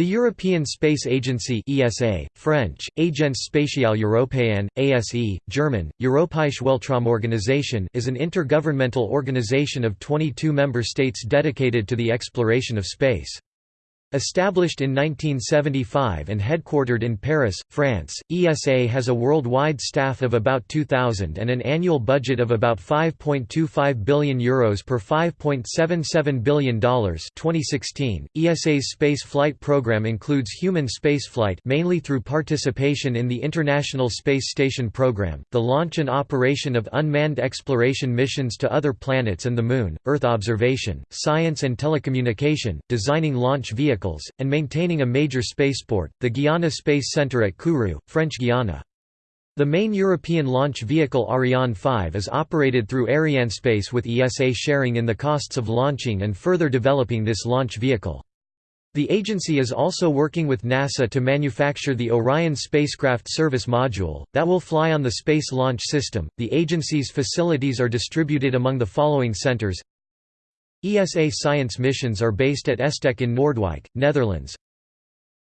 The European Space Agency ESA, French, Agence spatiale européenne, ASE, German, Europäische Weltraumorganisation is an intergovernmental organization of 22 member states dedicated to the exploration of space. Established in 1975 and headquartered in Paris, France, ESA has a worldwide staff of about 2,000 and an annual budget of about €5.25 billion Euros per $5.77 billion 2016. ESA's space flight program includes human spaceflight mainly through participation in the International Space Station program, the launch and operation of unmanned exploration missions to other planets and the Moon, Earth observation, science and telecommunication, designing launch vehicles vehicles, and maintaining a major spaceport, the Guiana Space Centre at Kourou, French Guiana. The main European launch vehicle Ariane 5 is operated through Arianespace with ESA sharing in the costs of launching and further developing this launch vehicle. The agency is also working with NASA to manufacture the Orion spacecraft service module, that will fly on the Space Launch System. The agency's facilities are distributed among the following centers ESA science missions are based at ESTEC in Noordwijk, Netherlands.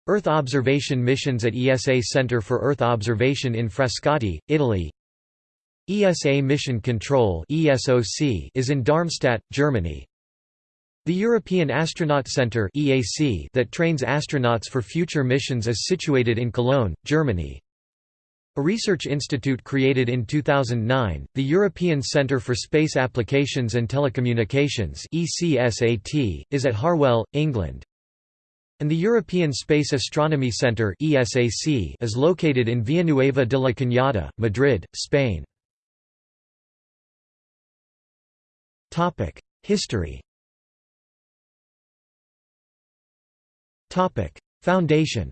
Earth observation missions at ESA Center for Earth Observation in Frascati, Italy. ESA Mission Control (ESOC) is in Darmstadt, Germany. The European Astronaut Centre (EAC) that trains astronauts for future missions is situated in Cologne, Germany. A research institute created in 2009, the European Centre for Space Applications and Telecommunications ECSAT, is at Harwell, England. And the European Space Astronomy Centre ESAC is located in Villanueva de la Cañada, Madrid, Spain. History Foundation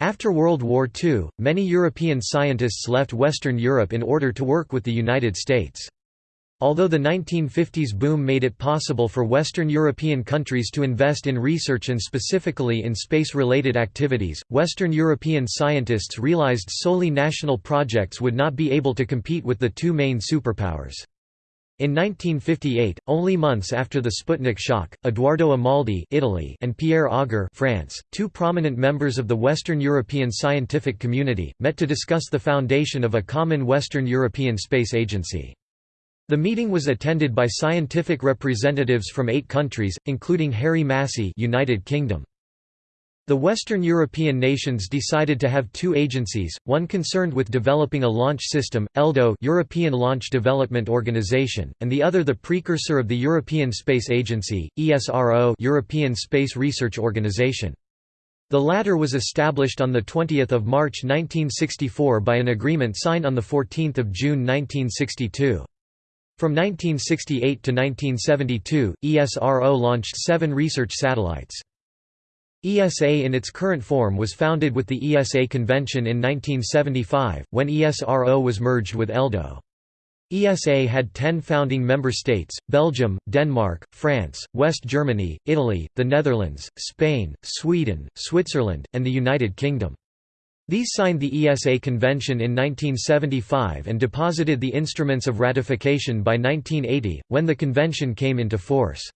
After World War II, many European scientists left Western Europe in order to work with the United States. Although the 1950s boom made it possible for Western European countries to invest in research and specifically in space-related activities, Western European scientists realized solely national projects would not be able to compete with the two main superpowers. In 1958, only months after the Sputnik shock, Eduardo Amaldi Italy and Pierre Auger France, two prominent members of the Western European scientific community, met to discuss the foundation of a common Western European Space Agency. The meeting was attended by scientific representatives from eight countries, including Harry Massey United Kingdom. The Western European nations decided to have two agencies, one concerned with developing a launch system, ELDO European Launch Development Organization, and the other the precursor of the European Space Agency, ESRO European Space Research Organization. The latter was established on 20 March 1964 by an agreement signed on 14 June 1962. From 1968 to 1972, ESRO launched seven research satellites. ESA in its current form was founded with the ESA Convention in 1975, when ESRO was merged with ELDO. ESA had ten founding member states, Belgium, Denmark, France, West Germany, Italy, the Netherlands, Spain, Sweden, Switzerland, and the United Kingdom. These signed the ESA Convention in 1975 and deposited the instruments of ratification by 1980, when the convention came into force.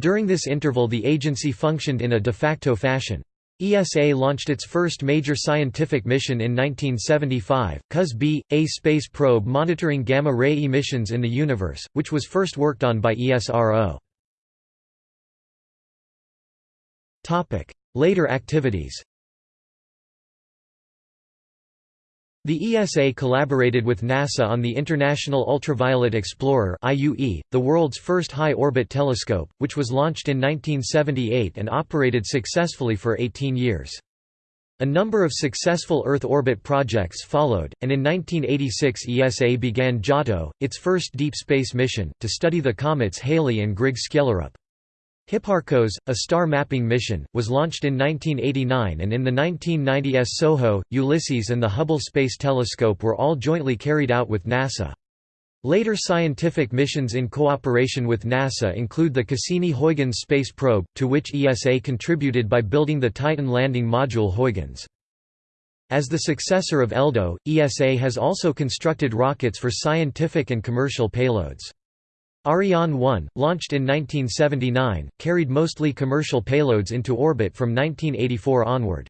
During this interval the agency functioned in a de facto fashion. ESA launched its first major scientific mission in 1975, COS-B, a space probe monitoring gamma-ray emissions in the universe, which was first worked on by ESRO. Later activities The ESA collaborated with NASA on the International Ultraviolet Explorer the world's first high-orbit telescope, which was launched in 1978 and operated successfully for 18 years. A number of successful Earth orbit projects followed, and in 1986 ESA began Giotto, its first deep space mission, to study the comets Halley and Grigg-Skellerup. Hipparcos, a star mapping mission, was launched in 1989 and in the 1990s SOHO, Ulysses and the Hubble Space Telescope were all jointly carried out with NASA. Later scientific missions in cooperation with NASA include the Cassini-Huygens space probe, to which ESA contributed by building the Titan landing module Huygens. As the successor of ELDO, ESA has also constructed rockets for scientific and commercial payloads. Ariane 1, launched in 1979, carried mostly commercial payloads into orbit from 1984 onward.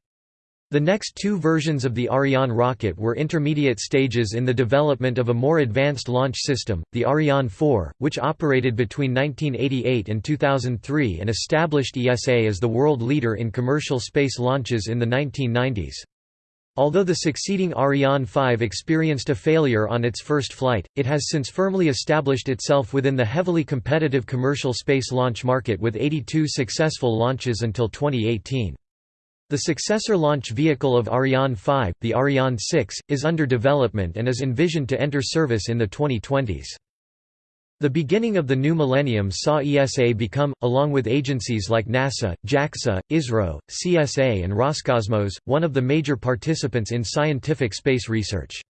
The next two versions of the Ariane rocket were intermediate stages in the development of a more advanced launch system, the Ariane 4, which operated between 1988 and 2003 and established ESA as the world leader in commercial space launches in the 1990s. Although the succeeding Ariane 5 experienced a failure on its first flight, it has since firmly established itself within the heavily competitive commercial space launch market with 82 successful launches until 2018. The successor launch vehicle of Ariane 5, the Ariane 6, is under development and is envisioned to enter service in the 2020s. The beginning of the new millennium saw ESA become, along with agencies like NASA, JAXA, ISRO, CSA and Roscosmos, one of the major participants in scientific space research.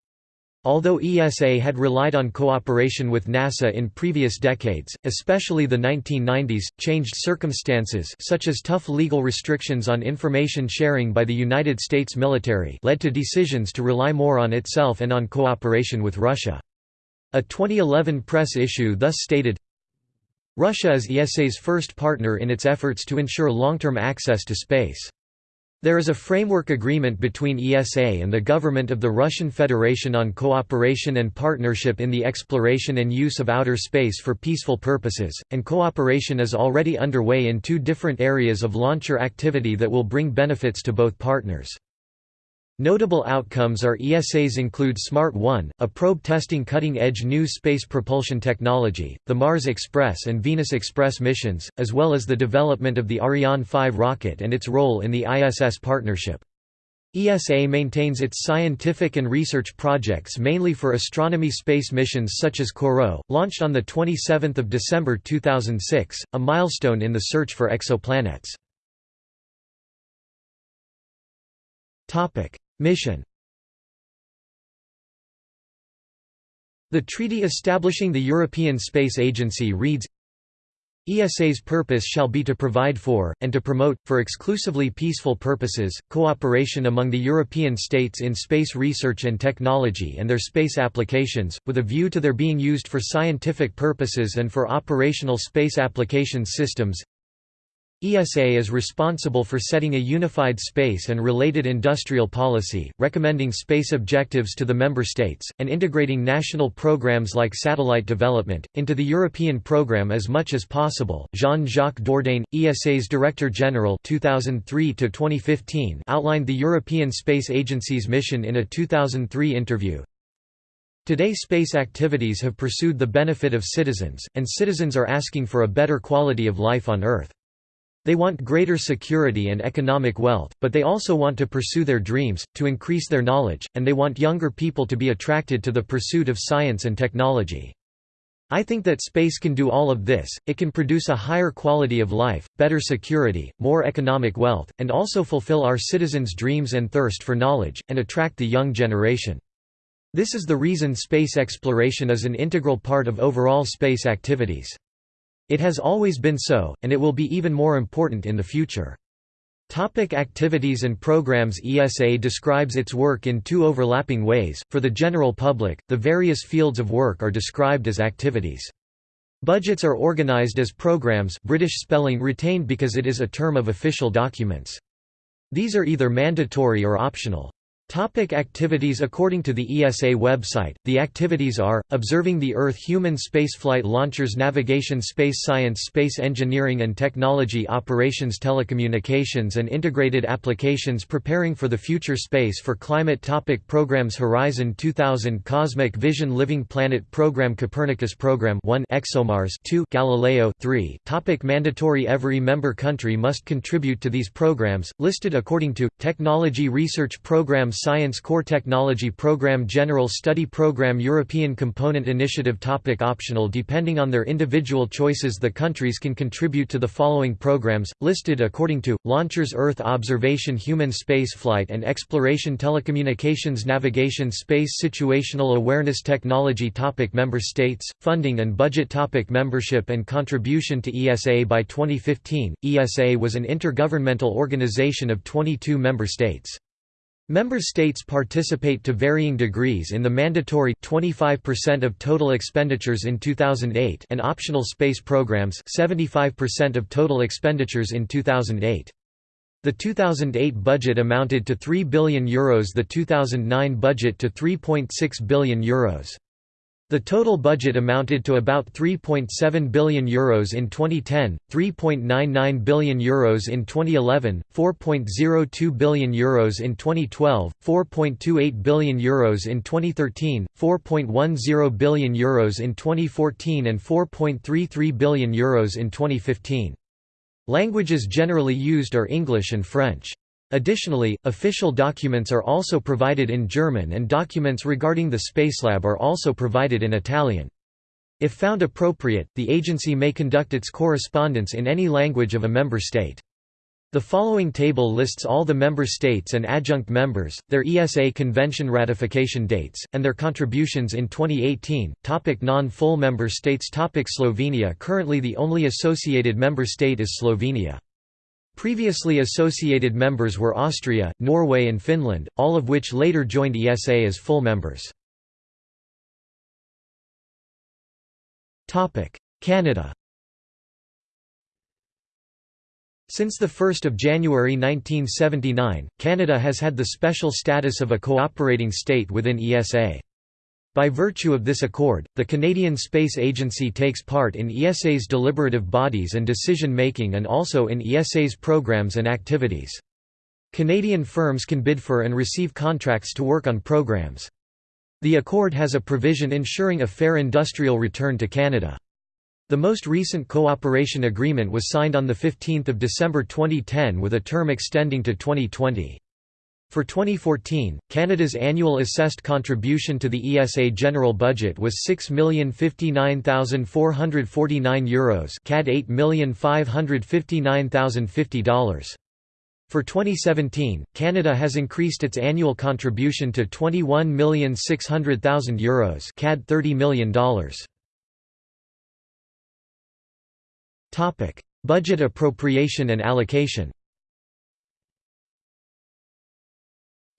Although ESA had relied on cooperation with NASA in previous decades, especially the 1990s, changed circumstances such as tough legal restrictions on information sharing by the United States military led to decisions to rely more on itself and on cooperation with Russia. A 2011 press issue thus stated, Russia is ESA's first partner in its efforts to ensure long-term access to space. There is a framework agreement between ESA and the government of the Russian Federation on cooperation and partnership in the exploration and use of outer space for peaceful purposes, and cooperation is already underway in two different areas of launcher activity that will bring benefits to both partners. Notable outcomes are ESAs include SMART 1, a probe testing cutting-edge new space propulsion technology, the Mars Express and Venus Express missions, as well as the development of the Ariane 5 rocket and its role in the ISS partnership. ESA maintains its scientific and research projects mainly for astronomy space missions such as COROT, launched on 27 December 2006, a milestone in the search for exoplanets. Mission. The treaty establishing the European Space Agency reads, ESA's purpose shall be to provide for, and to promote, for exclusively peaceful purposes, cooperation among the European states in space research and technology and their space applications, with a view to their being used for scientific purposes and for operational space application systems ESA is responsible for setting a unified space and related industrial policy, recommending space objectives to the member states, and integrating national programs like satellite development, into the European program as much as possible. Jean-Jacques Dordain, ESA's Director General (2003–2015), outlined the European Space Agency's mission in a 2003 interview. Today space activities have pursued the benefit of citizens, and citizens are asking for a better quality of life on Earth. They want greater security and economic wealth, but they also want to pursue their dreams, to increase their knowledge, and they want younger people to be attracted to the pursuit of science and technology. I think that space can do all of this, it can produce a higher quality of life, better security, more economic wealth, and also fulfill our citizens' dreams and thirst for knowledge, and attract the young generation. This is the reason space exploration is an integral part of overall space activities. It has always been so, and it will be even more important in the future. Topic activities and programs ESA describes its work in two overlapping ways. For the general public, the various fields of work are described as activities. Budgets are organized as programs British spelling retained because it is a term of official documents. These are either mandatory or optional. Topic activities According to the ESA website, the activities are, observing the Earth human spaceflight launchers navigation space science space engineering and technology operations telecommunications and integrated applications preparing for the future space for climate topic Programs Horizon 2000 Cosmic Vision Living Planet Program Copernicus Program 1 ExoMars 2 Galileo 3 topic Mandatory Every member country must contribute to these programs, listed according to, Technology Research Program Science Core Technology Program General Study Program European Component Initiative Topic Optional Depending on their individual choices the countries can contribute to the following programs, listed according to, Launchers Earth Observation Human Spaceflight and Exploration Telecommunications Navigation Space Situational Awareness Technology topic Member States, Funding and Budget topic Membership and contribution to ESA By 2015, ESA was an intergovernmental organization of 22 member states. Member states participate to varying degrees in the mandatory 25% of total expenditures in 2008 and optional space programs 75% of total expenditures in 2008. The 2008 budget amounted to 3 billion euros the 2009 budget to 3.6 billion euros. The total budget amounted to about €3.7 billion Euros in 2010, €3.99 billion Euros in 2011, €4.02 billion Euros in 2012, €4.28 billion Euros in 2013, €4.10 billion Euros in 2014 and €4.33 billion Euros in 2015. Languages generally used are English and French. Additionally, official documents are also provided in German and documents regarding the Spacelab are also provided in Italian. If found appropriate, the agency may conduct its correspondence in any language of a member state. The following table lists all the member states and adjunct members, their ESA convention ratification dates, and their contributions in 2018. Topic non-full member states Topic Slovenia Currently the only associated member state is Slovenia. Previously associated members were Austria, Norway and Finland, all of which later joined ESA as full members. Canada Since 1 January 1979, Canada has had the special status of a cooperating state within ESA. By virtue of this accord, the Canadian Space Agency takes part in ESA's deliberative bodies and decision-making and also in ESA's programs and activities. Canadian firms can bid for and receive contracts to work on programs. The accord has a provision ensuring a fair industrial return to Canada. The most recent cooperation agreement was signed on 15 December 2010 with a term extending to 2020. For 2014, Canada's annual assessed contribution to the ESA general budget was €6,059,449 Euros CAD $8,559,050. For 2017, Canada has increased its annual contribution to €21,600,000 Euros CAD $30 million. Budget appropriation and allocation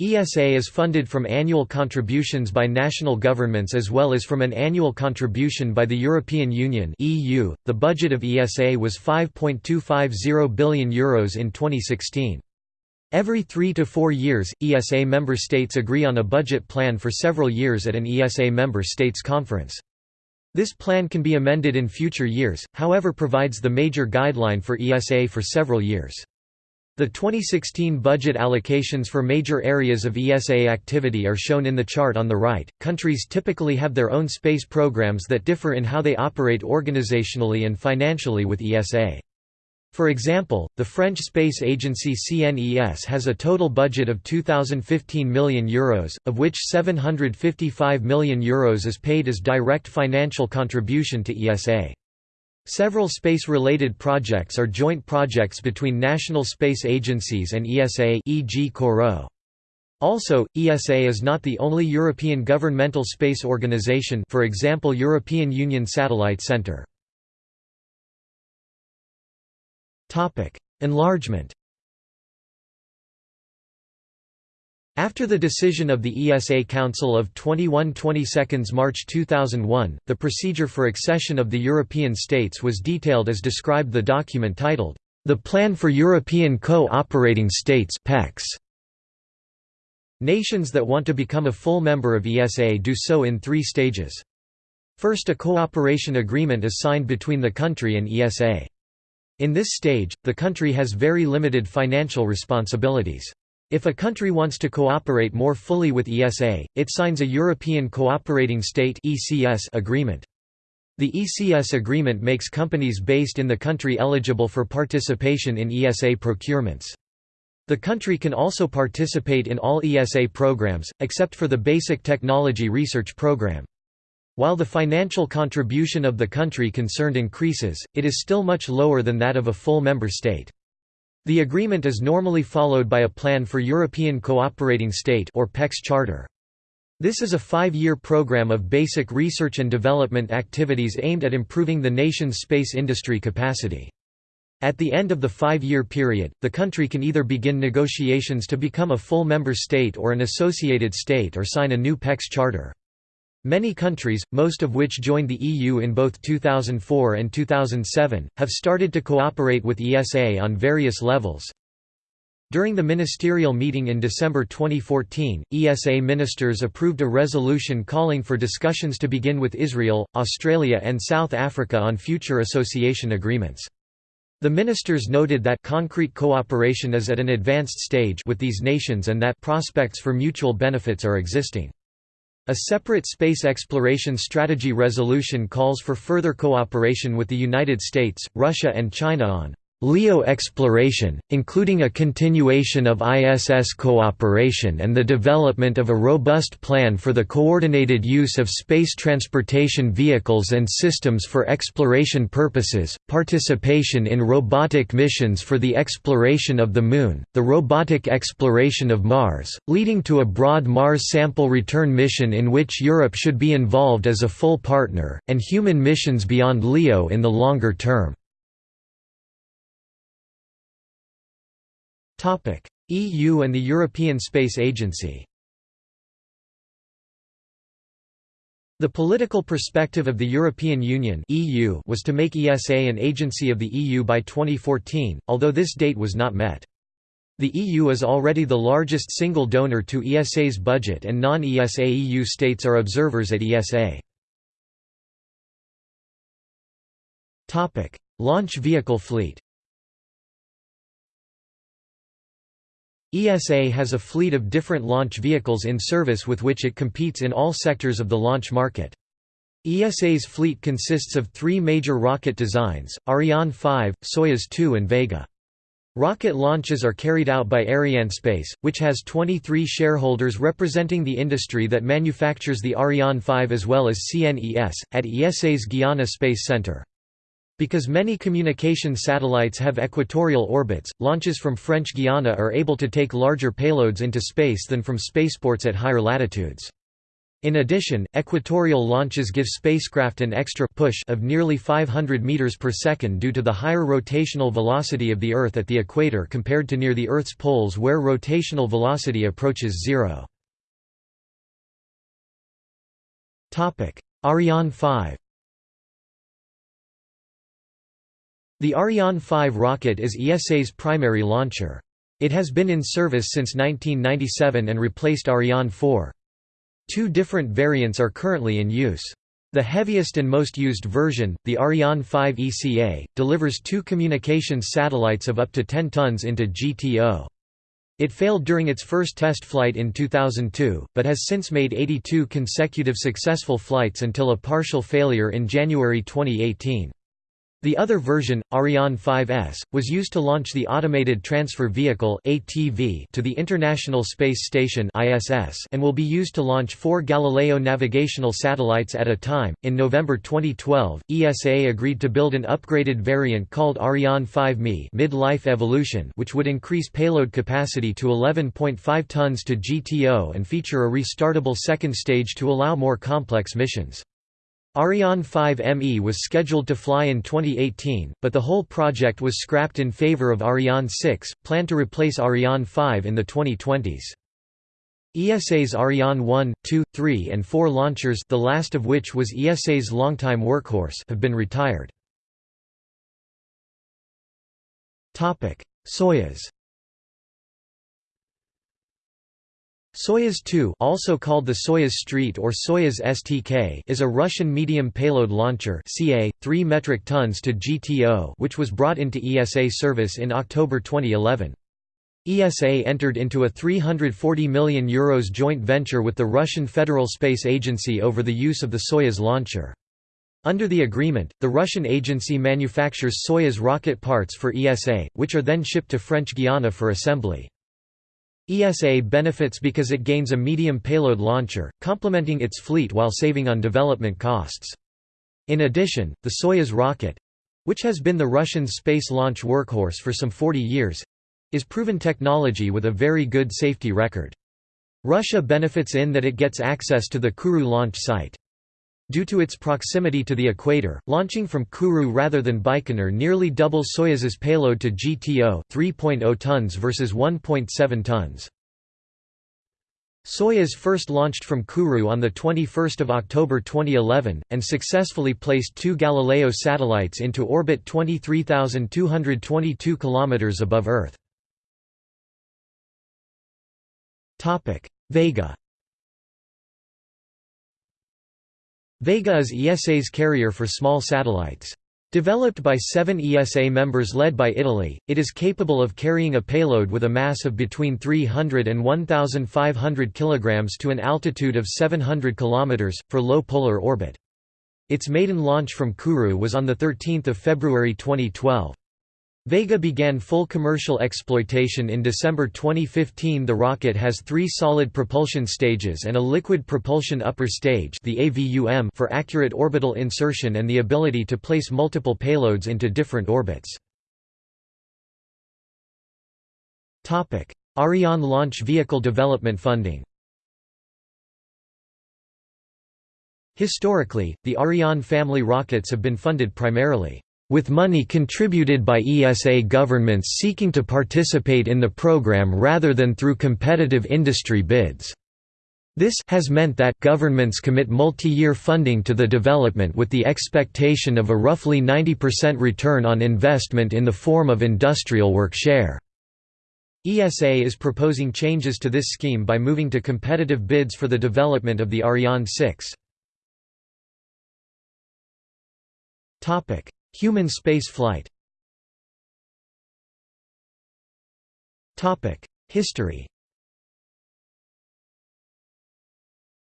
ESA is funded from annual contributions by national governments as well as from an annual contribution by the European Union (EU). The budget of ESA was 5.250 billion euros in 2016. Every 3 to 4 years, ESA member states agree on a budget plan for several years at an ESA member states conference. This plan can be amended in future years, however provides the major guideline for ESA for several years. The 2016 budget allocations for major areas of ESA activity are shown in the chart on the right. Countries typically have their own space programs that differ in how they operate organizationally and financially with ESA. For example, the French space agency CNES has a total budget of 2015 million euros, of which 755 million euros is paid as direct financial contribution to ESA. Several space-related projects are joint projects between national space agencies and ESA e.g. COROT. Also, ESA is not the only European governmental space organization for example European Union Satellite Centre. Enlargement After the decision of the ESA Council of 21 22 March 2001, the procedure for accession of the European states was detailed as described the document titled, "...the Plan for European Co-operating States PECs". Nations that want to become a full member of ESA do so in three stages. First a cooperation agreement is signed between the country and ESA. In this stage, the country has very limited financial responsibilities. If a country wants to cooperate more fully with ESA, it signs a European Cooperating State agreement. The ECS agreement makes companies based in the country eligible for participation in ESA procurements. The country can also participate in all ESA programs, except for the Basic Technology Research Program. While the financial contribution of the country concerned increases, it is still much lower than that of a full member state. The agreement is normally followed by a Plan for European Cooperating State or PECS charter. This is a five-year program of basic research and development activities aimed at improving the nation's space industry capacity. At the end of the five-year period, the country can either begin negotiations to become a full member state or an associated state or sign a new PECS charter. Many countries, most of which joined the EU in both 2004 and 2007, have started to cooperate with ESA on various levels. During the ministerial meeting in December 2014, ESA ministers approved a resolution calling for discussions to begin with Israel, Australia and South Africa on future association agreements. The ministers noted that concrete cooperation is at an advanced stage with these nations and that prospects for mutual benefits are existing. A separate space exploration strategy resolution calls for further cooperation with the United States, Russia and China on LEO exploration, including a continuation of ISS cooperation and the development of a robust plan for the coordinated use of space transportation vehicles and systems for exploration purposes, participation in robotic missions for the exploration of the Moon, the robotic exploration of Mars, leading to a broad Mars sample return mission in which Europe should be involved as a full partner, and human missions beyond LEO in the longer term. EU and the European Space Agency The political perspective of the European Union (EU) was to make ESA an agency of the EU by 2014, although this date was not met. The EU is already the largest single donor to ESA's budget and non-ESA EU states are observers at ESA. Launch vehicle fleet ESA has a fleet of different launch vehicles in service with which it competes in all sectors of the launch market. ESA's fleet consists of three major rocket designs, Ariane 5, Soyuz 2 and Vega. Rocket launches are carried out by Arianespace, which has 23 shareholders representing the industry that manufactures the Ariane 5 as well as CNES, at ESA's Guiana Space Center. Because many communication satellites have equatorial orbits, launches from French Guiana are able to take larger payloads into space than from spaceports at higher latitudes. In addition, equatorial launches give spacecraft an extra push of nearly 500 meters per second due to the higher rotational velocity of the Earth at the equator compared to near the Earth's poles where rotational velocity approaches zero. Ariane 5 The Ariane 5 rocket is ESA's primary launcher. It has been in service since 1997 and replaced Ariane 4. Two different variants are currently in use. The heaviest and most used version, the Ariane 5 ECA, delivers two communications satellites of up to 10 tons into GTO. It failed during its first test flight in 2002, but has since made 82 consecutive successful flights until a partial failure in January 2018. The other version, Ariane 5S, was used to launch the Automated Transfer Vehicle to the International Space Station and will be used to launch 4 Galileo navigational satellites at a time. In November 2012, ESA agreed to build an upgraded variant called Ariane 5Me Mid-Life Evolution, which would increase payload capacity to 11.5 tons to GTO and feature a restartable second stage to allow more complex missions. Ariane 5 ME was scheduled to fly in 2018, but the whole project was scrapped in favor of Ariane 6, planned to replace Ariane 5 in the 2020s. ESA's Ariane 1, 2, 3 and 4 launchers the last of which was ESA's longtime workhorse have been retired. Soyuz Soyuz 2 also called the Soyuz Street or Soyuz STK is a Russian medium payload launcher CA, 3 metric tons to GTO which was brought into ESA service in October 2011. ESA entered into a €340 million Euros joint venture with the Russian Federal Space Agency over the use of the Soyuz launcher. Under the agreement, the Russian agency manufactures Soyuz rocket parts for ESA, which are then shipped to French Guiana for assembly. ESA benefits because it gains a medium payload launcher, complementing its fleet while saving on development costs. In addition, the Soyuz rocket—which has been the Russian space launch workhorse for some 40 years—is proven technology with a very good safety record. Russia benefits in that it gets access to the Kourou launch site. Due to its proximity to the equator, launching from Kourou rather than Baikonur nearly doubles Soyuz's payload to GTO 3.0 tons versus 1.7 tons. Soyuz first launched from Kourou on 21 October 2011, and successfully placed two Galileo satellites into orbit 23,222 km above Earth. Vega Vega is ESA's carrier for small satellites. Developed by seven ESA members led by Italy, it is capable of carrying a payload with a mass of between 300 and 1,500 kg to an altitude of 700 km, for low polar orbit. Its maiden launch from Kourou was on 13 February 2012. Vega began full commercial exploitation in December 2015 The rocket has three solid propulsion stages and a liquid propulsion upper stage the AVUM for accurate orbital insertion and the ability to place multiple payloads into different orbits. Ariane launch vehicle development funding Historically, the Ariane family rockets have been funded primarily with money contributed by ESA governments seeking to participate in the program rather than through competitive industry bids. This has meant that governments commit multi-year funding to the development with the expectation of a roughly 90% return on investment in the form of industrial work share. ESA is proposing changes to this scheme by moving to competitive bids for the development of the Ariane 6. Human space flight History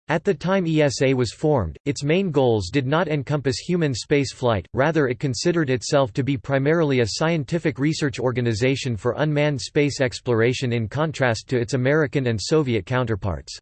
At the time ESA was formed, its main goals did not encompass human space flight, rather it considered itself to be primarily a scientific research organization for unmanned space exploration in contrast to its American and Soviet counterparts.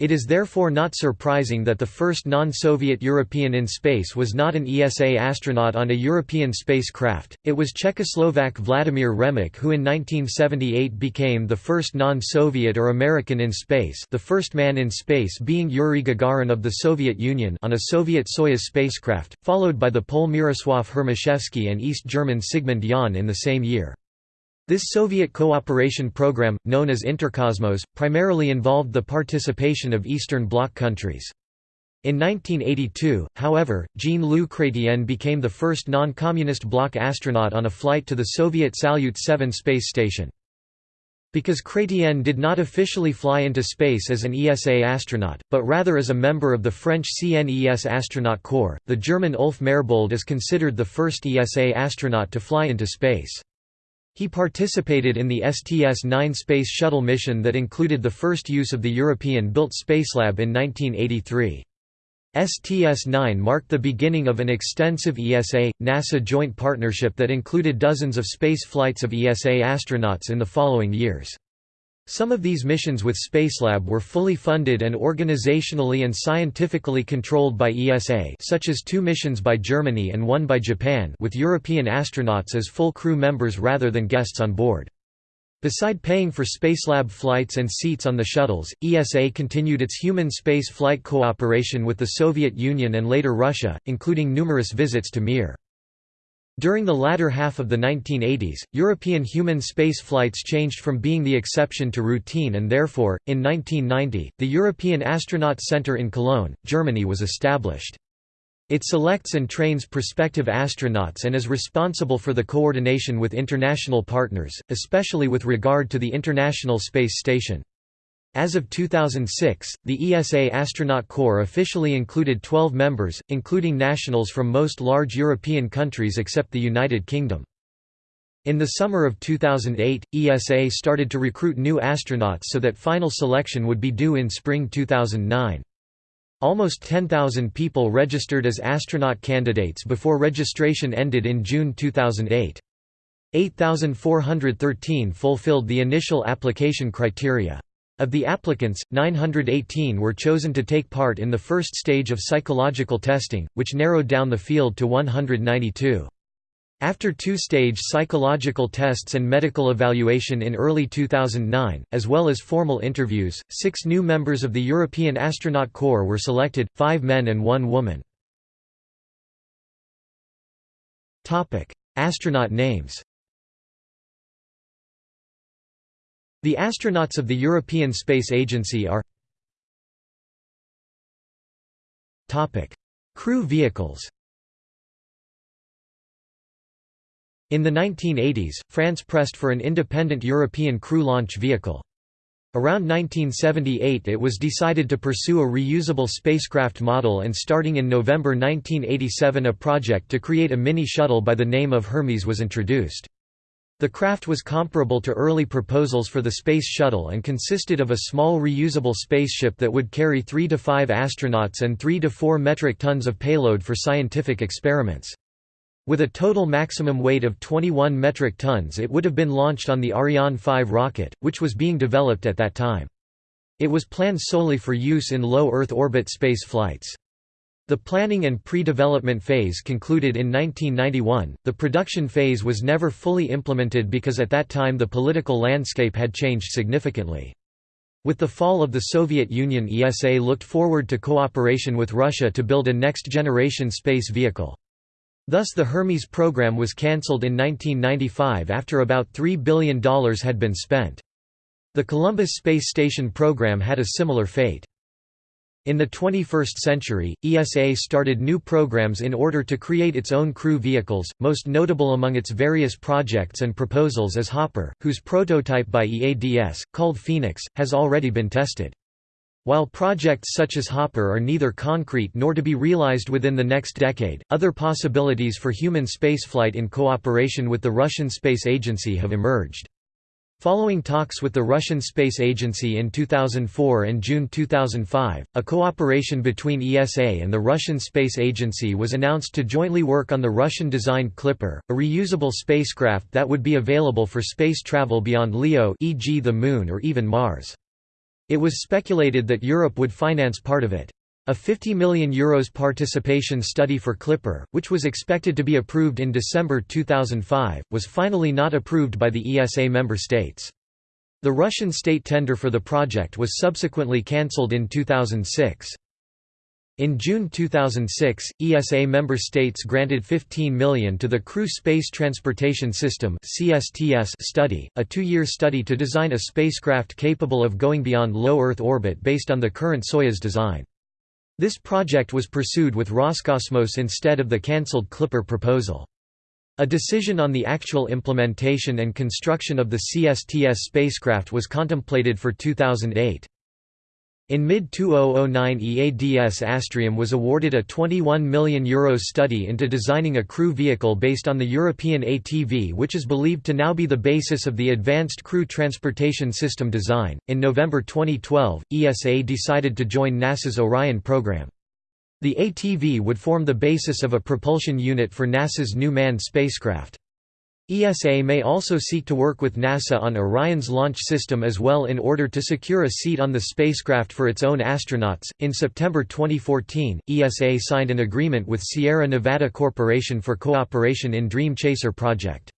It is therefore not surprising that the first non-Soviet European in space was not an ESA astronaut on a European spacecraft, it was Czechoslovak Vladimir Remek who in 1978 became the first non-Soviet or American in space the first man in space being Yuri Gagarin of the Soviet Union on a Soviet Soyuz spacecraft, followed by the Pole Mirosław Hermaszewski and East German Sigmund Jähn in the same year. This Soviet cooperation program, known as Interkosmos, primarily involved the participation of Eastern Bloc countries. In 1982, however, Jean-Loup Chrétien became the first non-communist bloc astronaut on a flight to the Soviet Salyut 7 space station. Because Chrétien did not officially fly into space as an ESA astronaut, but rather as a member of the French CNES astronaut corps, the German Ulf Merbold is considered the first ESA astronaut to fly into space. He participated in the STS-9 Space Shuttle mission that included the first use of the European-built Spacelab in 1983. STS-9 marked the beginning of an extensive ESA-NASA joint partnership that included dozens of space flights of ESA astronauts in the following years. Some of these missions with Spacelab were fully funded and organizationally and scientifically controlled by ESA such as two missions by Germany and one by Japan with European astronauts as full crew members rather than guests on board. Beside paying for Spacelab flights and seats on the shuttles, ESA continued its human space flight cooperation with the Soviet Union and later Russia, including numerous visits to Mir. During the latter half of the 1980s, European human space flights changed from being the exception to routine and therefore, in 1990, the European Astronaut Center in Cologne, Germany was established. It selects and trains prospective astronauts and is responsible for the coordination with international partners, especially with regard to the International Space Station. As of 2006, the ESA Astronaut Corps officially included 12 members, including nationals from most large European countries except the United Kingdom. In the summer of 2008, ESA started to recruit new astronauts so that final selection would be due in spring 2009. Almost 10,000 people registered as astronaut candidates before registration ended in June 2008. 8,413 fulfilled the initial application criteria. Of the applicants, 918 were chosen to take part in the first stage of psychological testing, which narrowed down the field to 192. After two-stage psychological tests and medical evaluation in early 2009, as well as formal interviews, six new members of the European Astronaut Corps were selected, five men and one woman. Astronaut names The astronauts of the European Space Agency are Crew vehicles In the 1980s, France pressed for an independent European crew launch vehicle. Around 1978 it was decided to pursue a reusable spacecraft model and starting in November 1987 a project to create a mini-shuttle by the name of Hermes was introduced. The craft was comparable to early proposals for the Space Shuttle and consisted of a small reusable spaceship that would carry 3 to 5 astronauts and 3 to 4 metric tons of payload for scientific experiments. With a total maximum weight of 21 metric tons it would have been launched on the Ariane 5 rocket, which was being developed at that time. It was planned solely for use in low Earth orbit space flights. The planning and pre-development phase concluded in 1991. The production phase was never fully implemented because at that time the political landscape had changed significantly. With the fall of the Soviet Union ESA looked forward to cooperation with Russia to build a next-generation space vehicle. Thus the Hermes program was cancelled in 1995 after about $3 billion had been spent. The Columbus Space Station program had a similar fate. In the 21st century, ESA started new programs in order to create its own crew vehicles, most notable among its various projects and proposals is Hopper, whose prototype by EADS, called Phoenix, has already been tested. While projects such as Hopper are neither concrete nor to be realized within the next decade, other possibilities for human spaceflight in cooperation with the Russian Space Agency have emerged. Following talks with the Russian Space Agency in 2004 and June 2005, a cooperation between ESA and the Russian Space Agency was announced to jointly work on the Russian-designed Clipper, a reusable spacecraft that would be available for space travel beyond LEO e.g. the Moon or even Mars. It was speculated that Europe would finance part of it. A €50 million Euros participation study for Clipper, which was expected to be approved in December 2005, was finally not approved by the ESA member states. The Russian state tender for the project was subsequently cancelled in 2006. In June 2006, ESA member states granted 15 million to the Crew Space Transportation System study, a two-year study to design a spacecraft capable of going beyond low Earth orbit based on the current Soyuz design. This project was pursued with Roscosmos instead of the cancelled Clipper proposal. A decision on the actual implementation and construction of the CSTS spacecraft was contemplated for 2008. In mid-2009 EADS Astrium was awarded a €21 million Euros study into designing a crew vehicle based on the European ATV which is believed to now be the basis of the Advanced Crew Transportation System design. In November 2012, ESA decided to join NASA's Orion program. The ATV would form the basis of a propulsion unit for NASA's new manned spacecraft. ESA may also seek to work with NASA on Orion's launch system as well in order to secure a seat on the spacecraft for its own astronauts. In September 2014, ESA signed an agreement with Sierra Nevada Corporation for cooperation in Dream Chaser project.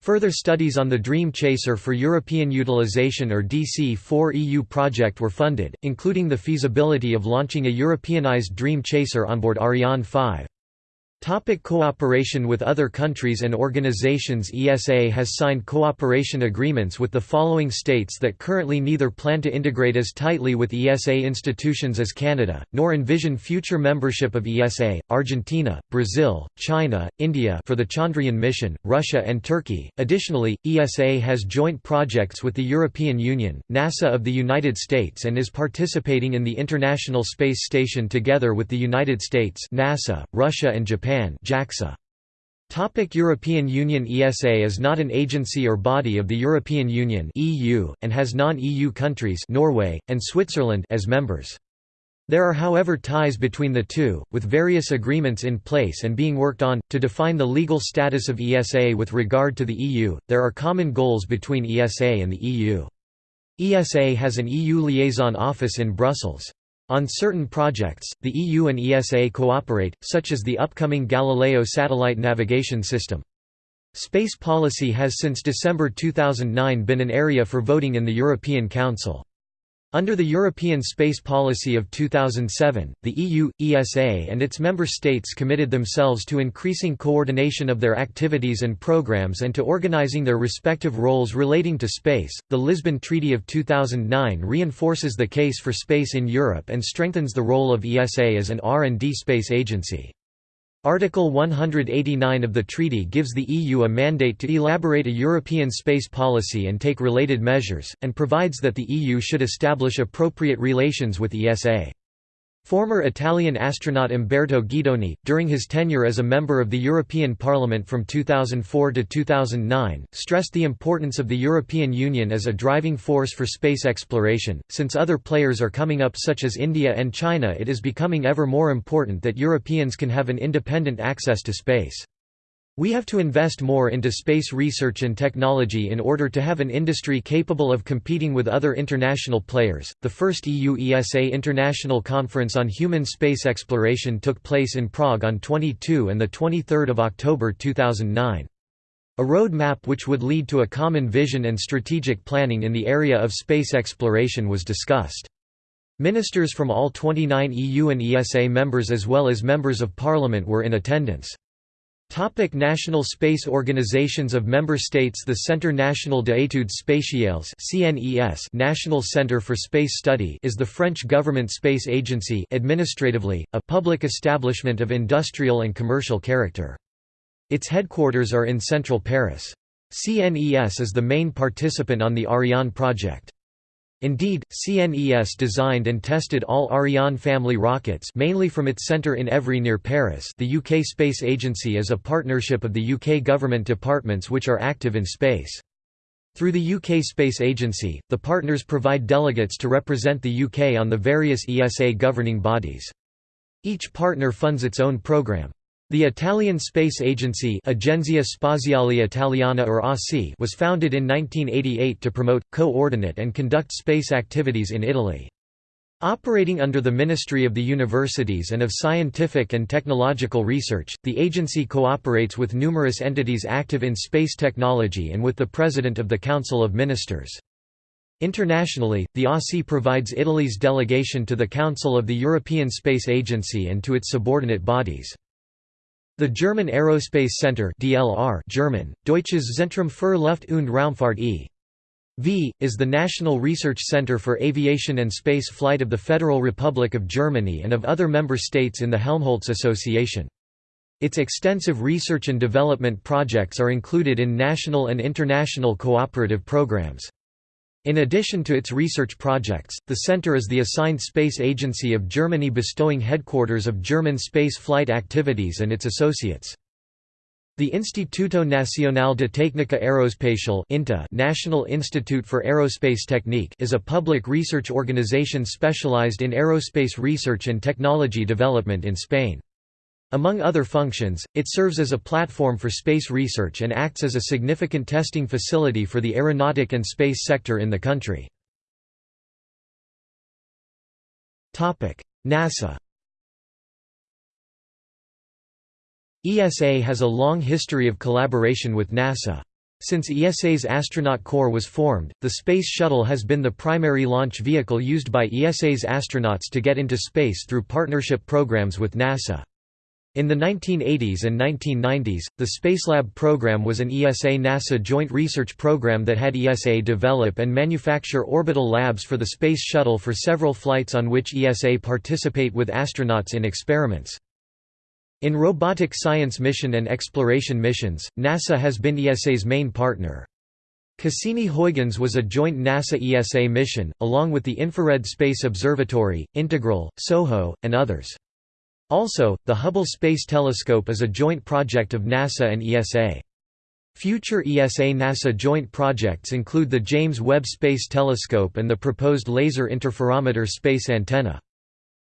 Further studies on the Dream Chaser for European Utilization or DC-4 EU project were funded, including the feasibility of launching a Europeanized Dream Chaser on board Ariane 5. Topic cooperation with other countries and organizations ESA has signed cooperation agreements with the following states that currently neither plan to integrate as tightly with ESA institutions as Canada, nor envision future membership of ESA, Argentina, Brazil, China, India for the Chandrayaan mission, Russia and Turkey. Additionally, ESA has joint projects with the European Union, NASA of the United States and is participating in the International Space Station together with the United States NASA, Russia and Japan Japan JAXA. Topic European Union ESA is not an agency or body of the European Union EU, and has non-EU countries Norway, and Switzerland as members. There are however ties between the two, with various agreements in place and being worked on, to define the legal status of ESA with regard to the EU. There are common goals between ESA and the EU. ESA has an EU liaison office in Brussels. On certain projects, the EU and ESA cooperate, such as the upcoming Galileo satellite navigation system. Space policy has since December 2009 been an area for voting in the European Council. Under the European Space Policy of 2007, the EU, ESA and its member states committed themselves to increasing coordination of their activities and programs and to organizing their respective roles relating to space. The Lisbon Treaty of 2009 reinforces the case for space in Europe and strengthens the role of ESA as an R&D space agency. Article 189 of the treaty gives the EU a mandate to elaborate a European space policy and take related measures, and provides that the EU should establish appropriate relations with ESA. Former Italian astronaut Umberto Guidoni, during his tenure as a member of the European Parliament from 2004 to 2009, stressed the importance of the European Union as a driving force for space exploration. Since other players are coming up, such as India and China, it is becoming ever more important that Europeans can have an independent access to space. We have to invest more into space research and technology in order to have an industry capable of competing with other international players. The first EU ESA International Conference on Human Space Exploration took place in Prague on 22 and the 23rd of October 2009. A roadmap which would lead to a common vision and strategic planning in the area of space exploration was discussed. Ministers from all 29 EU and ESA members as well as members of parliament were in attendance. Topic national space organizations of member states The Centre National d'études spatiales CNES National Centre for Space Study is the French government space agency administratively, a public establishment of industrial and commercial character. Its headquarters are in central Paris. CNES is the main participant on the Ariane project. Indeed, CNES designed and tested all Ariane family rockets mainly from its centre in Évry near Paris the UK Space Agency is a partnership of the UK government departments which are active in space. Through the UK Space Agency, the partners provide delegates to represent the UK on the various ESA governing bodies. Each partner funds its own programme. The Italian space agency Agenzia Spaziale Italiana or ASI was founded in 1988 to promote, coordinate and conduct space activities in Italy. Operating under the Ministry of the Universities and of Scientific and Technological Research, the agency cooperates with numerous entities active in space technology and with the President of the Council of Ministers. Internationally, the ASI provides Italy's delegation to the Council of the European Space Agency and to its subordinate bodies. The German Aerospace Center DLR German, Deutsches Zentrum für Luft- und Raumfahrt e.V., is the national research center for aviation and space flight of the Federal Republic of Germany and of other member states in the Helmholtz Association. Its extensive research and development projects are included in national and international cooperative programs. In addition to its research projects, the center is the assigned space agency of Germany bestowing headquarters of German space flight activities and its associates. The Instituto Nacional de Técnica Aeroespacial National Institute for Aerospace Technique is a public research organization specialized in aerospace research and technology development in Spain. Among other functions, it serves as a platform for space research and acts as a significant testing facility for the aeronautic and space sector in the country. NASA ESA has a long history of collaboration with NASA. Since ESA's astronaut corps was formed, the Space Shuttle has been the primary launch vehicle used by ESA's astronauts to get into space through partnership programs with NASA. In the 1980s and 1990s, the Spacelab program was an ESA-NASA joint research program that had ESA develop and manufacture orbital labs for the Space Shuttle for several flights on which ESA participate with astronauts in experiments. In robotic science mission and exploration missions, NASA has been ESA's main partner. Cassini-Huygens was a joint NASA-ESA mission, along with the Infrared Space Observatory, Integral, SOHO, and others. Also, the Hubble Space Telescope is a joint project of NASA and ESA. Future ESA-NASA joint projects include the James Webb Space Telescope and the proposed Laser Interferometer Space Antenna.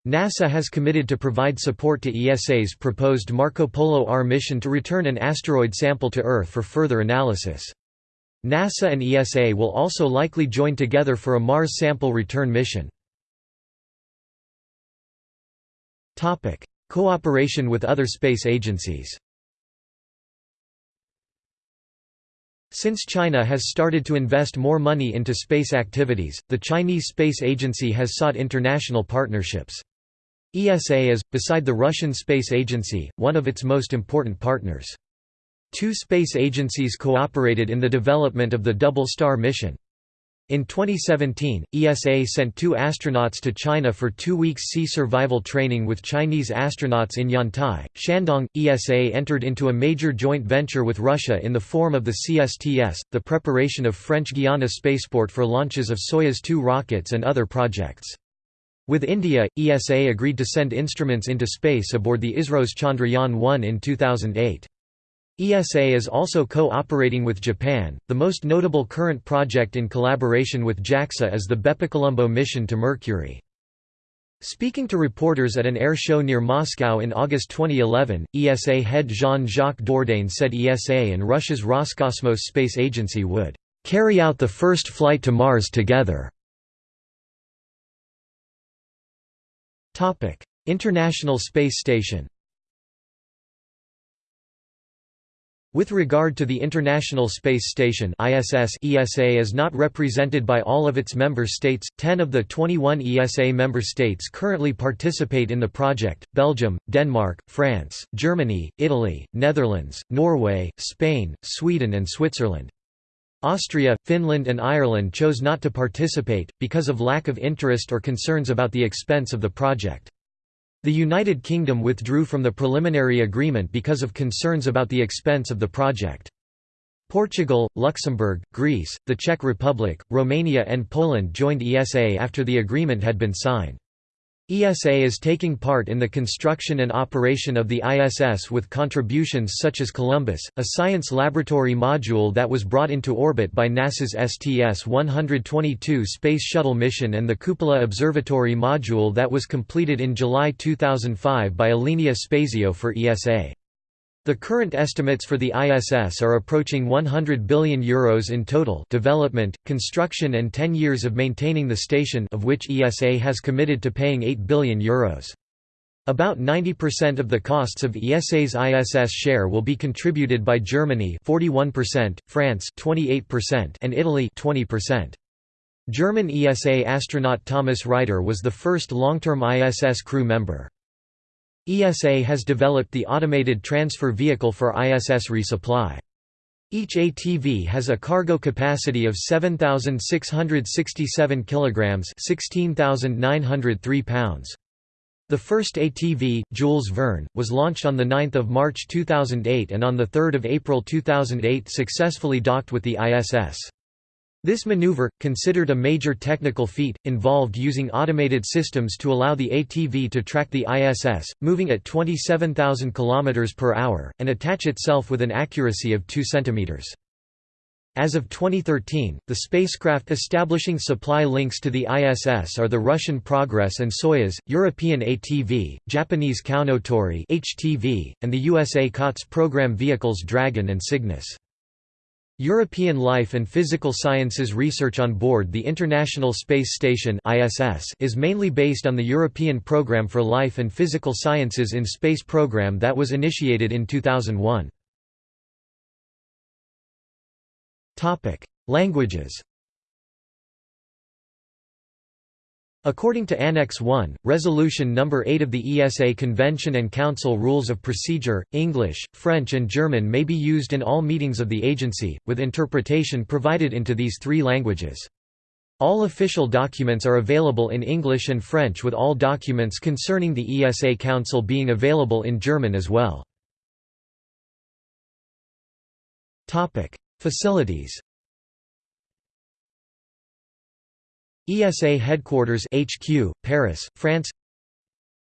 NASA has committed to provide support to ESA's proposed Marco Polo R mission to return an asteroid sample to Earth for further analysis. NASA and ESA will also likely join together for a Mars sample return mission. Cooperation with other space agencies Since China has started to invest more money into space activities, the Chinese Space Agency has sought international partnerships. ESA is, beside the Russian Space Agency, one of its most important partners. Two space agencies cooperated in the development of the Double Star mission. In 2017, ESA sent two astronauts to China for two weeks sea survival training with Chinese astronauts in Yantai, Shandong. ESA entered into a major joint venture with Russia in the form of the CSTS, the preparation of French Guiana spaceport for launches of Soyuz 2 rockets and other projects. With India, ESA agreed to send instruments into space aboard the ISRO's Chandrayaan-1 in 2008. ESA is also co-operating with Japan. The most notable current project in collaboration with JAXA is the BepiColombo mission to Mercury. Speaking to reporters at an air show near Moscow in August 2011, ESA head Jean-Jacques Dordain said ESA and Russia's Roscosmos space agency would carry out the first flight to Mars together. International Space Station With regard to the International Space Station ISS, ESA is not represented by all of its member states. Ten of the 21 ESA member states currently participate in the project Belgium, Denmark, France, Germany, Italy, Netherlands, Norway, Spain, Sweden, and Switzerland. Austria, Finland, and Ireland chose not to participate, because of lack of interest or concerns about the expense of the project. The United Kingdom withdrew from the preliminary agreement because of concerns about the expense of the project. Portugal, Luxembourg, Greece, the Czech Republic, Romania and Poland joined ESA after the agreement had been signed. ESA is taking part in the construction and operation of the ISS with contributions such as Columbus, a science laboratory module that was brought into orbit by NASA's STS-122 Space Shuttle mission and the Cupola Observatory module that was completed in July 2005 by Alenia Spazio for ESA. The current estimates for the ISS are approaching €100 billion Euros in total development, construction and 10 years of maintaining the station of which ESA has committed to paying €8 billion Euros. About 90% of the costs of ESA's ISS share will be contributed by Germany 41%, France 28% and Italy 20%. German ESA astronaut Thomas Reiter was the first long-term ISS crew member. ESA has developed the automated transfer vehicle for ISS resupply. Each ATV has a cargo capacity of 7667 kilograms, 16903 pounds. The first ATV, Jules Verne, was launched on 9 March 2008 and on 3 April 2008 successfully docked with the ISS. This maneuver, considered a major technical feat, involved using automated systems to allow the ATV to track the ISS, moving at 27,000 km per hour, and attach itself with an accuracy of 2 cm. As of 2013, the spacecraft establishing supply links to the ISS are the Russian Progress and Soyuz, European ATV, Japanese Kounotori (HTV), and the USA COTS program vehicles Dragon and Cygnus. European life and physical sciences research on board the International Space Station is mainly based on the European Programme for Life and Physical Sciences in Space program that was initiated in 2001. Languages According to Annex 1, Resolution No. 8 of the ESA Convention and Council Rules of Procedure, English, French and German may be used in all meetings of the agency, with interpretation provided into these three languages. All official documents are available in English and French with all documents concerning the ESA Council being available in German as well. Facilities ESA Headquarters HQ, Paris, France.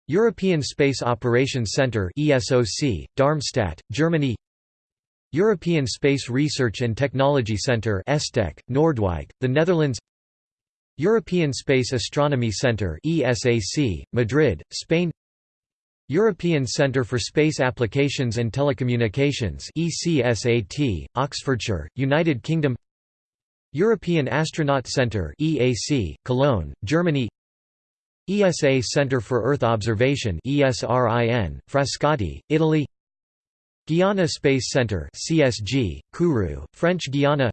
European Space Operations Centre ESOC, Darmstadt, Germany. European Space Research and Technology Centre ESTEC, Noordwijk, the Netherlands. European Space Astronomy Centre ESAC, Madrid, Spain. European Centre for Space Applications and Telecommunications ECSAT, Oxfordshire, United Kingdom European Astronaut Centre EAC, Cologne, Germany ESA Centre for Earth Observation ESRIN, Frascati, Italy Guiana Space Centre CSG, Kourou, French Guiana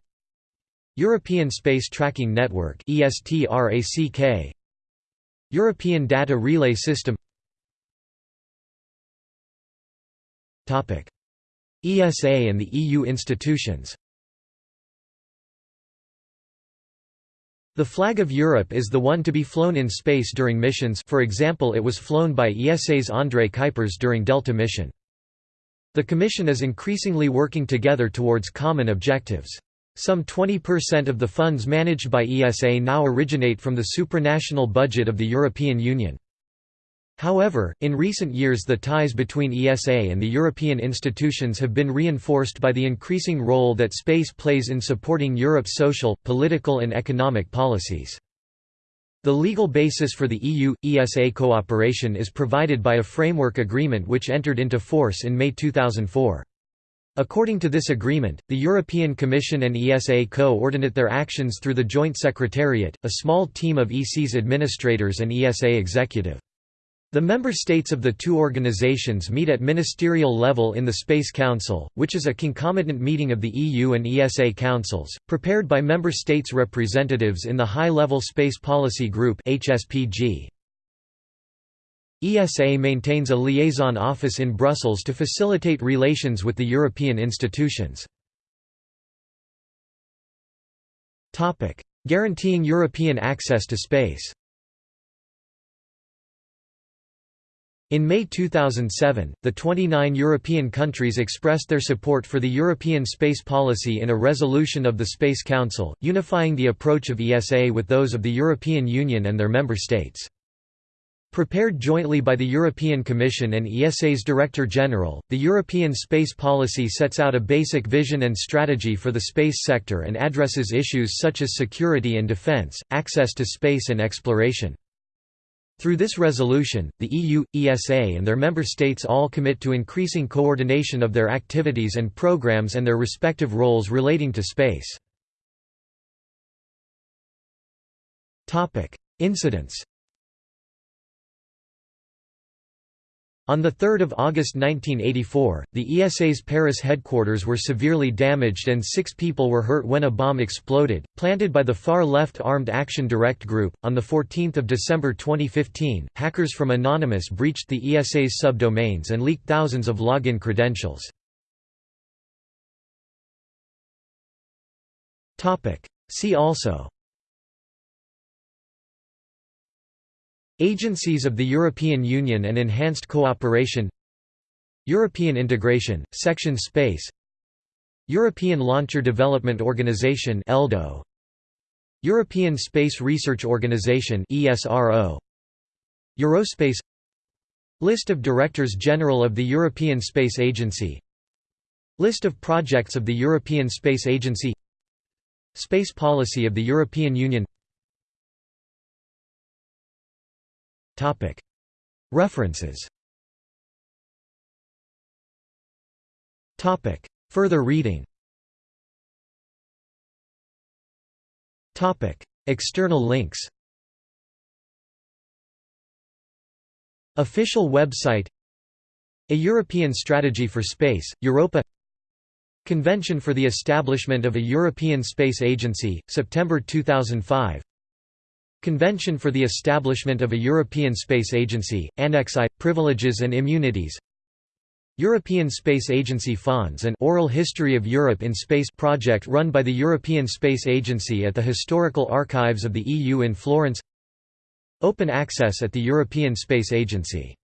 European Space Tracking Network ESTRACK European Data Relay System Topic. ESA and the EU institutions The flag of Europe is the one to be flown in space during missions for example it was flown by ESA's André Kuipers during Delta mission. The Commission is increasingly working together towards common objectives. Some 20% of the funds managed by ESA now originate from the supranational budget of the European Union. However, in recent years the ties between ESA and the European institutions have been reinforced by the increasing role that space plays in supporting Europe's social, political and economic policies. The legal basis for the EU-ESA cooperation is provided by a framework agreement which entered into force in May 2004. According to this agreement, the European Commission and ESA co-ordinate their actions through the Joint Secretariat, a small team of EC's administrators and ESA executive. The member states of the two organizations meet at ministerial level in the Space Council, which is a concomitant meeting of the EU and ESA councils, prepared by member states' representatives in the High-Level Space Policy Group. ESA maintains a liaison office in Brussels to facilitate relations with the European institutions. Guaranteeing European access to space In May 2007, the 29 European countries expressed their support for the European space policy in a resolution of the Space Council, unifying the approach of ESA with those of the European Union and their member states. Prepared jointly by the European Commission and ESA's Director General, the European space policy sets out a basic vision and strategy for the space sector and addresses issues such as security and defense, access to space and exploration. Through this resolution, the EU, ESA and their member states all commit to increasing coordination of their activities and programs and their respective roles relating to space. Incidents On 3 August 1984, the ESA's Paris headquarters were severely damaged and six people were hurt when a bomb exploded, planted by the far-left Armed Action Directe Group. On 14 December 2015, hackers from Anonymous breached the ESA's subdomains and leaked thousands of login credentials. See also Agencies of the European Union and Enhanced Cooperation European Integration, Section Space European Launcher Development Organization ELDO European Space Research Organization ESRO Eurospace List of Directors General of the European Space Agency List of projects of the European Space Agency Space policy of the European Union References. Further reading. External links. Official website. A European Strategy for Space, Europa. Convention for the Establishment of a European Space Agency, September 2005 Convention for the Establishment of a European Space Agency, Annex I, Privileges and Immunities. European Space Agency Fonds and Oral History of Europe in Space project run by the European Space Agency at the Historical Archives of the EU in Florence. Open access at the European Space Agency